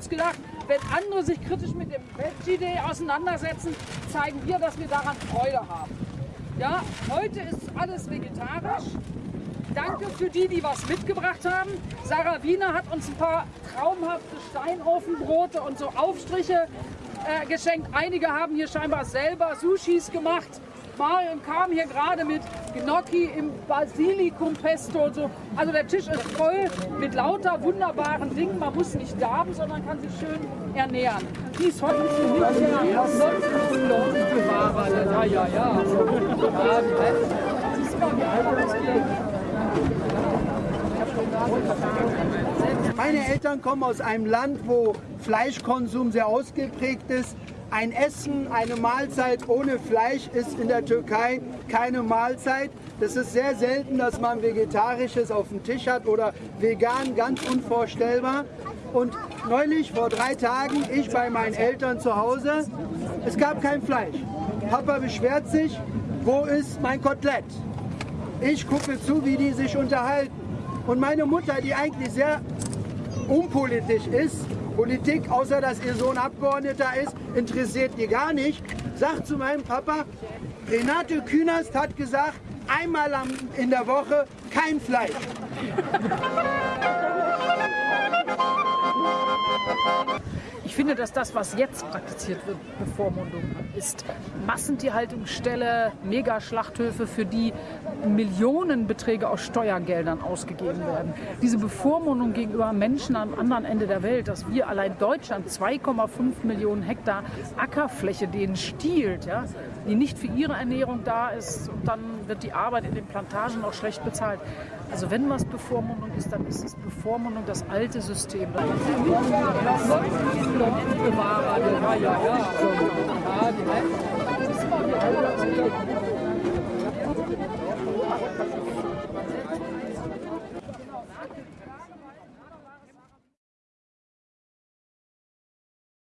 uns gedacht, wenn andere sich kritisch mit dem Veggie Day auseinandersetzen, zeigen wir, dass wir daran Freude haben. Ja, heute ist alles vegetarisch. Danke für die, die was mitgebracht haben. Sarah Wiener hat uns ein paar traumhafte Steinofenbrote und so Aufstriche äh, geschenkt. Einige haben hier scheinbar selber Sushis gemacht. Marion kam hier gerade mit Gnocchi im Basilikum-Pesto und so. Also der Tisch ist voll mit lauter wunderbaren Dingen. Man muss nicht darben, sondern kann sich schön ernähren. Heute ist nicht der Bewahrer. Ja, ja, ja. Meine Eltern kommen aus einem Land, wo Fleischkonsum sehr ausgeprägt ist. Ein Essen, eine Mahlzeit ohne Fleisch ist in der Türkei keine Mahlzeit. Das ist sehr selten, dass man Vegetarisches auf dem Tisch hat oder vegan, ganz unvorstellbar. Und neulich, vor drei Tagen, ich bei meinen Eltern zu Hause, es gab kein Fleisch. Papa beschwert sich, wo ist mein Kotelett? Ich gucke zu, wie die sich unterhalten. Und meine Mutter, die eigentlich sehr unpolitisch ist, Politik, außer dass ihr Sohn Abgeordneter ist, interessiert die gar nicht, sagt zu meinem Papa, Renate Künast hat gesagt, einmal in der Woche kein Fleisch. Ich finde, dass das, was jetzt praktiziert wird, Bevormundung ist. Massentierhaltungsställe, Megaschlachthöfe, für die Millionenbeträge aus Steuergeldern ausgegeben werden. Diese Bevormundung gegenüber Menschen am anderen Ende der Welt, dass wir allein Deutschland 2,5 Millionen Hektar Ackerfläche denen stiehlt, ja, die nicht für ihre Ernährung da ist und dann wird die Arbeit in den Plantagen auch schlecht bezahlt. Also wenn was Bevormundung ist, dann ist es Bevormundung das alte System. Ja.